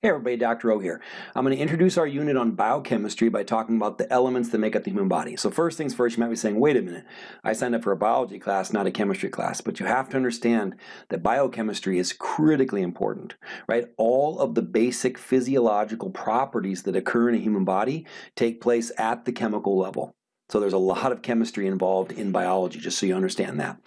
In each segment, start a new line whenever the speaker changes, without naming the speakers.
Hey everybody, Dr. O here. I'm going to introduce our unit on biochemistry by talking about the elements that make up the human body. So first things first, you might be saying, wait a minute, I signed up for a biology class, not a chemistry class. But you have to understand that biochemistry is critically important, right? All of the basic physiological properties that occur in a human body take place at the chemical level. So there's a lot of chemistry involved in biology, just so you understand that.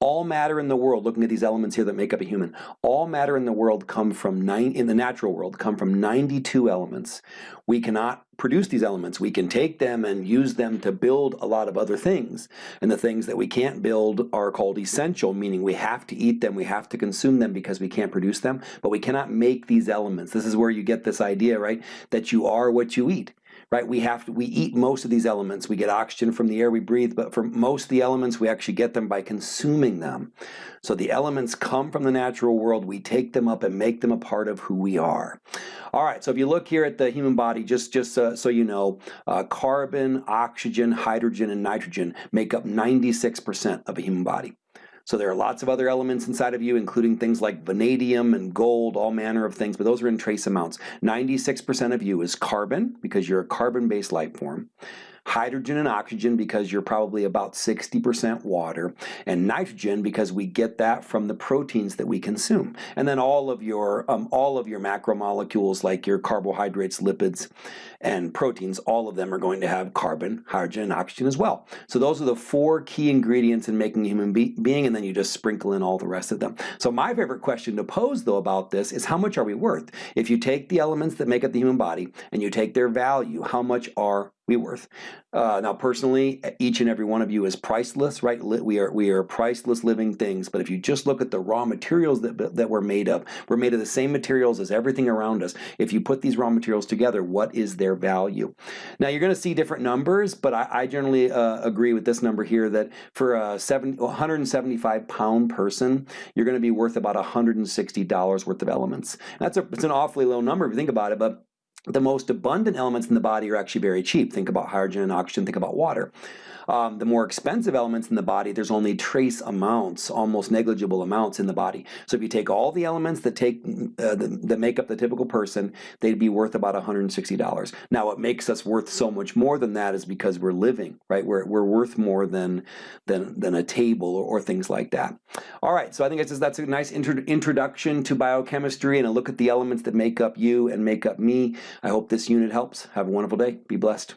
All matter in the world, looking at these elements here that make up a human, all matter in the world come from nine in the natural world come from 92 elements. We cannot produce these elements. We can take them and use them to build a lot of other things. And the things that we can't build are called essential, meaning we have to eat them, we have to consume them because we can't produce them, but we cannot make these elements. This is where you get this idea, right? That you are what you eat right? We have to, we eat most of these elements. We get oxygen from the air we breathe, but for most of the elements, we actually get them by consuming them. So the elements come from the natural world. We take them up and make them a part of who we are. All right, so if you look here at the human body, just, just uh, so you know, uh, carbon, oxygen, hydrogen, and nitrogen make up 96% of a human body. So there are lots of other elements inside of you, including things like vanadium and gold, all manner of things, but those are in trace amounts. 96% of you is carbon, because you're a carbon-based life form hydrogen and oxygen because you're probably about 60% water, and nitrogen because we get that from the proteins that we consume. And then all of your um, all of your macromolecules like your carbohydrates, lipids, and proteins, all of them are going to have carbon, hydrogen, and oxygen as well. So those are the four key ingredients in making a human be being, and then you just sprinkle in all the rest of them. So my favorite question to pose though about this is how much are we worth? If you take the elements that make up the human body and you take their value, how much are we worth. Uh, now, personally, each and every one of you is priceless, right? We are we are priceless living things. But if you just look at the raw materials that that we're made of, we're made of the same materials as everything around us. If you put these raw materials together, what is their value? Now, you're going to see different numbers, but I, I generally uh, agree with this number here that for a 70, 175 pound person, you're going to be worth about 160 dollars worth of elements. That's a it's an awfully low number if you think about it, but the most abundant elements in the body are actually very cheap. Think about hydrogen and oxygen, think about water. Um, the more expensive elements in the body, there's only trace amounts, almost negligible amounts in the body. So if you take all the elements that take uh, the, that make up the typical person, they'd be worth about $160. Now what makes us worth so much more than that is because we're living, right? We're, we're worth more than, than, than a table or, or things like that. All right, so I think just, that's a nice intro introduction to biochemistry and a look at the elements that make up you and make up me. I hope this unit helps. Have a wonderful day. Be blessed.